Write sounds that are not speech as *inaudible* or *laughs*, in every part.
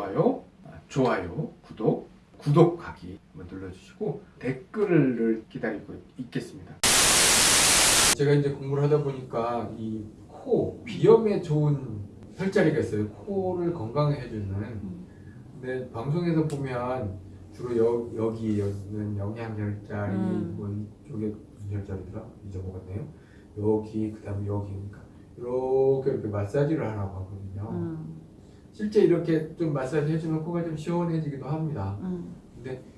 좋아요, 아, 좋아요, 구독, 구독하기 한번 눌러주시고 댓글을 기다리고 있겠습니다. 제가 이제 공부를 하다 보니까 이 코 비염에 좋은 혈자리가 있어요. 코를 건강하게 해주는. 근데 방송에서 보면 주로 여, 여기 여기는 영양 혈자리, 음. 뭐 이쪽에 무슨 혈자리더라 잊어먹었네요. 여기 그 다음에 여기 그러니까 이렇게 이렇게 마사지를 하라고 하거든요. 음, 실제 이렇게 좀 마사지 해주면 코가 좀 시원해지기도 합니다. 음,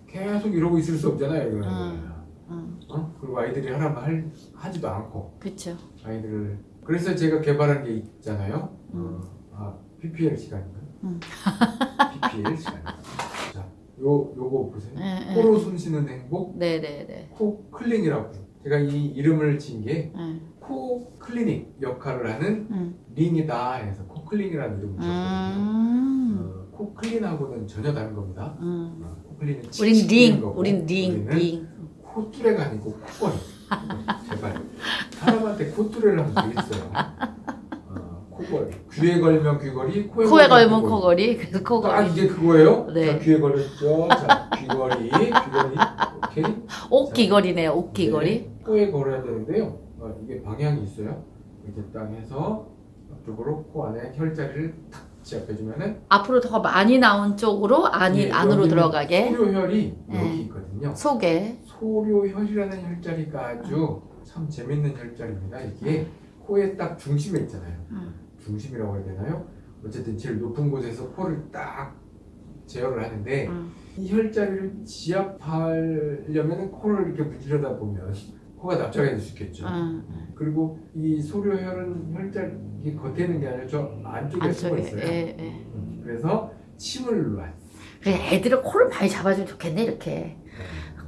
계속 이러고 있을 수 없잖아요. 이거. 음. 음. 어? 그리고 아이들이 하라면 할, 하지도 않고 그쵸. 아이들을 그래서 제가 개발한 게 있잖아요. 음. 어, 아 PPL 시간인가요? 음. *laughs* PPL 시간. 자, 요 요거 보세요. 예, 예. 코로 숨 쉬는 행복, 네네네. 코 클링이라고. 제가 이 이름을 지은 게 예. 코 클리닉 역할을 하는 음. 링이다 해서 코 클링이라는 이름을 지었거든요. 음. 어, 코 클린하고는 전혀 다른 겁니다. 음. 어, 코 클린은 우린 링, 거고, 우린 링, 링. 코뚜레가 아니고 코걸이. 제발. 사람한테 코뚜레를 하면 되겠어요. 어, 코걸이. 귀에 걸면 귀걸이, 코에, 코에 걸면 코걸이. 그래서 딱 코걸이. 이게 그거예요? 네. 자, 귀에 걸었죠. 자, 귀걸이, 귀걸이. 오케이. 옷 귀걸이네요, 옷 귀걸이. 네, 코에 걸어야 되는데요. 어, 이게 방향이 있어요. 이렇게 딱 해서 앞쪽으로 코 안에 혈자리를 탁 지압해주면은 앞으로 더 많이 나온 쪽으로 안이 네, 안으로 들어가게 소료혈이 네. 여기 있거든요. 속에. 소료혈이라는 혈자리가 아주 참 재밌는 혈자리입니다. 이게 코의 딱 중심에 있잖아요. 음. 중심이라고 해야 되나요? 어쨌든 제일 높은 곳에서 코를 딱 제어를 하는데 음. 이 혈자리를 지압하려면 코를 이렇게 문지르다 보면 코가 납작해 질 수 있겠죠. 음. 그리고 이 소료혈은 이게 겉에 있는 게 아니라 저 안쪽에 숨어 안쪽에. 있어요. 예, 예. 음, 그래서 침을 놔요. 그래, 애들은 코를 많이 잡아주면 좋겠네, 이렇게.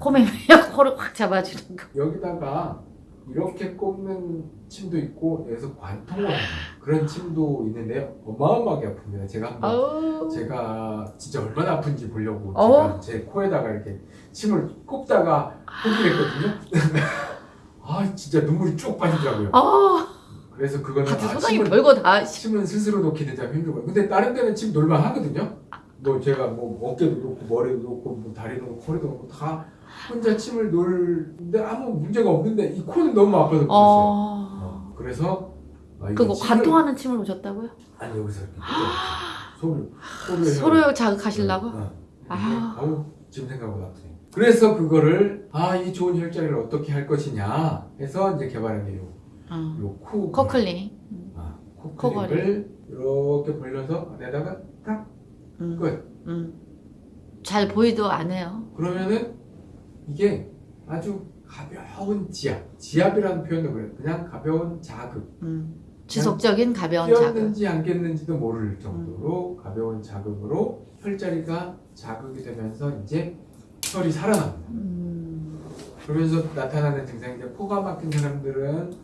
코맹맹이 *laughs* 코를 확 잡아주는 거. 여기다가 이렇게 꼽는 침도 있고 여기서 관통을 하는 그런 침도 있는데요. 어마어마하게 아픕니다. 제가 한번 아우. 제가 진짜 얼마나 아픈지 보려고 어? 제가 제 코에다가 이렇게 침을 꼽다가 포기를 했거든요. *laughs* 아 진짜 눈물이 쭉 빠지더라고요. 아, 그래서 그거는 같은 아, 침을, 별거 다. 침은 스스로 놓기 되게 힘들고요. 근데 다른 데는 침 놀만 하거든요. 뭐 제가 뭐 어깨도 놓고 머리도 놓고 뭐 다리도 놓고 허리도 놓고 다 혼자 침을 놀는데 아무 문제가 없는데 이 코는 너무 아파서 그랬어요. 어. 어, 그래서 아, 그거 침을- 관통하는 침을 오셨다고요? 아니 여기서 소리 서로 자극하시려고? 어. 아. 아우 지금 생각보다 아프네. 그래서 그거를 아 이 좋은 혈자리를 어떻게 할 것이냐 해서 이제 개발한 게요 어. 요코 코클링. 아. 코클립을 이렇게 벌려서 안에다가 딱 음. 끝. 음. 잘 보이도 안 해요. 그러면은 이게 아주 가벼운 지압. 지압이라는 표현도 그래요. 그냥 가벼운 자극. 음. 지속적인 가벼운 자극. 끼었는지 안 꼈는지도 모를 정도로 가벼운 자극으로 혈자리가 자극이 되면서 이제 혈이 살아납니다. 음. 그러면서 나타나는 이제 코가 막힌 사람들은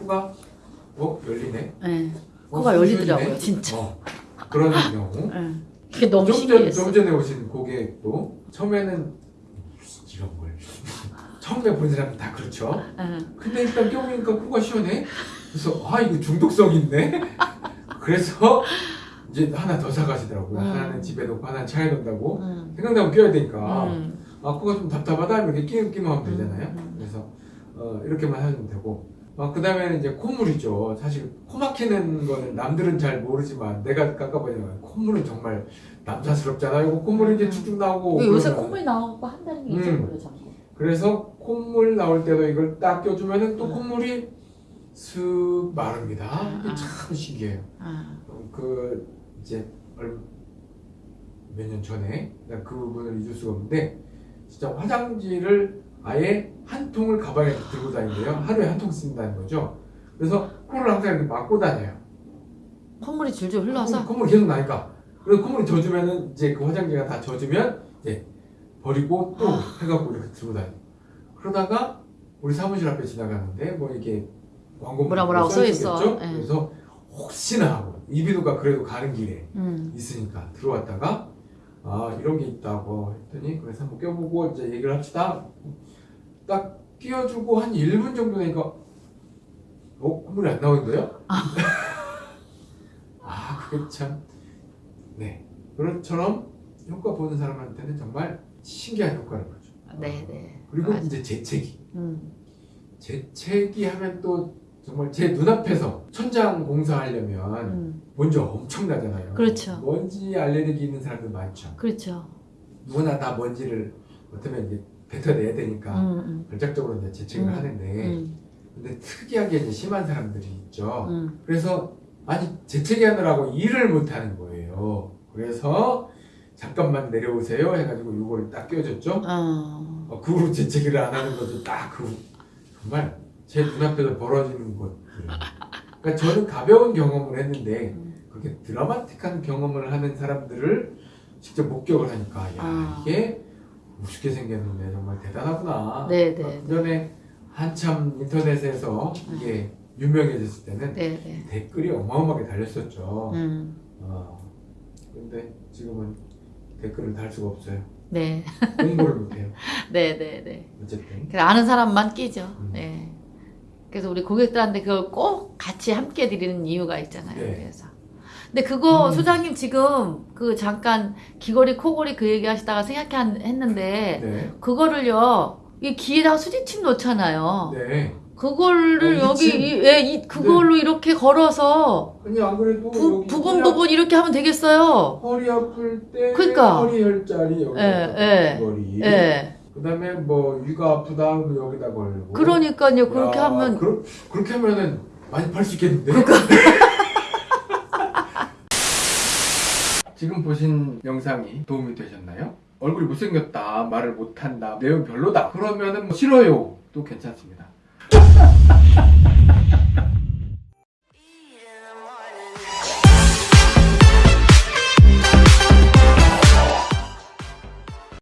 코가 어 열리네. 네. 어, 코가 숨 열리더라고요, 쉬어지네? 진짜. 어, 그런 *laughs* 경우. 네. 그게 너무 신기했어. 좀 전에 오신 고객도 처음에는 이런 걸 *laughs* 처음에 본 사람은 다 그렇죠. 네. 근데 일단 껴보니까 코가 시원해. 그래서 아 이거 중독성 있네. *laughs* 그래서 이제 하나 더 사가시더라고요. 음. 하나는 집에 놓고 하나는 차에 놓는다고. 음. 생각나면 껴야 되니까. 음. 아 코가 좀 답답하다 이렇게 끼면 끼면 하면 되잖아요. 음. 그래서 어, 이렇게만 하면 되고. 어, 그 다음에는 이제 콧물이죠. 사실 코 막히는 거는 남들은 잘 모르지만 내가 깎아보니까 콧물은 정말 남사스럽잖아요. 이거 콧물이 이제 쭉쭉 나오고. 그 요새 그러면. 콧물이 나오고 한다는 게 이제 음. 모르 자꾸. 그래서 콧물 나올 때도 이걸 딱 껴주면은 또 음. 콧물이 슥 마릅니다. 아. 참 신기해요. 아. 어, 그 이제 몇년 전에 그 부분을 잊을 수가 없는데 진짜 화장지를 아예 한 통을 가방에 들고 다닌대요. 하루에 한 통 쓴다는 거죠. 그래서 코를 항상 이렇게 막고 다녀요. 콧물이 줄줄 흘러서. 콧물 계속 나니까. 그래서 콧물이 젖으면은 이제 그 화장지가 다 젖으면 이제 버리고 또 해갖고 이렇게 들고 다녀. 그러다가 우리 사무실 앞에 지나가는데 뭐 이게 광고 뭐라 뭐라고 써 있어. 있었겠죠? 예. 그래서 혹시나 하고 이비도가 그래도 가는 길에 음. 있으니까 들어왔다가 아 이런 게 있다고 했더니 그래서 한번 껴보고 이제 얘기를 합시다. 딱 끼워주고 한 1분 정도 되니까 어? 콧물이 안 나오는데요? *laughs* 아 그게 참 네. 그것처럼 효과 보는 사람한테는 정말 신기한 효과를 보죠. 네, 네. 그리고 맞아. 이제 재채기. 음. 재채기 하면 또 정말 제 눈앞에서 천장 공사하려면 음. 먼저 엄청나잖아요. 그렇죠. 먼지 알레르기 있는 사람들 많죠. 그렇죠. 누구나 다 먼지를 어쩌면 이제 뱉어내야 되니까 음, 음. 걸작적으로 이제 재채기를 음, 하는데 음. 근데 특이하게 이제 심한 사람들이 있죠. 음. 그래서 아니 재채기 하느라고 일을 못 하는 거예요. 그래서 잠깐만 내려오세요 해가지고 요거를 딱 껴줬죠. 어. 어, 그 후로 재채기를 안 하는 것도 딱 그 정말 제 눈앞에서 벌어지는 것들. 그러니까 저는 가벼운 경험을 했는데 음. 그렇게 드라마틱한 경험을 하는 사람들을 직접 목격을 하니까 야 아. 이게 우습게 생겼는데 정말 대단하구나. 네, 네, 그 전에 한참 인터넷에서 이게 유명해졌을 때는 네, 네. 댓글이 어마어마하게 달렸었죠. 음. 어, 근데 지금은 댓글을 달 수가 없어요. 네. 공부를 못해요. *laughs* 네, 네, 네. 어쨌든. 아는 사람만 끼죠. 음. 네. 그래서 우리 고객들한테 그걸 꼭 같이 함께 드리는 이유가 있잖아요. 네. 그래서. 근데 그거 음. 소장님 지금 그 잠깐 귀걸이 코걸이 그 얘기 하시다가 생각했는데 네. 그거를요 이 귀에다가 수지침 놓잖아요. 네. 그거를 어, 이 여기? 이, 예, 이 그걸로 이렇게 걸어서 아니 안 그래도 부, 부분 허리, 부분 이렇게 하면 되겠어요. 허리 아플 때 그러니까. 허리 혈자리 여기 예, 예. 머리. 예. 그다음에 뭐 위가 아프다 하면 여기다 걸고. 그러니까요. 그렇게 야, 하면 그러, 그렇게 하면은 많이 팔 수 있겠는데. *laughs* 지금 보신 영상이 도움이 되셨나요? 얼굴이 못생겼다, 말을 못한다, 내용 별로다. 그러면은 뭐 싫어요. 또 괜찮습니다. *laughs*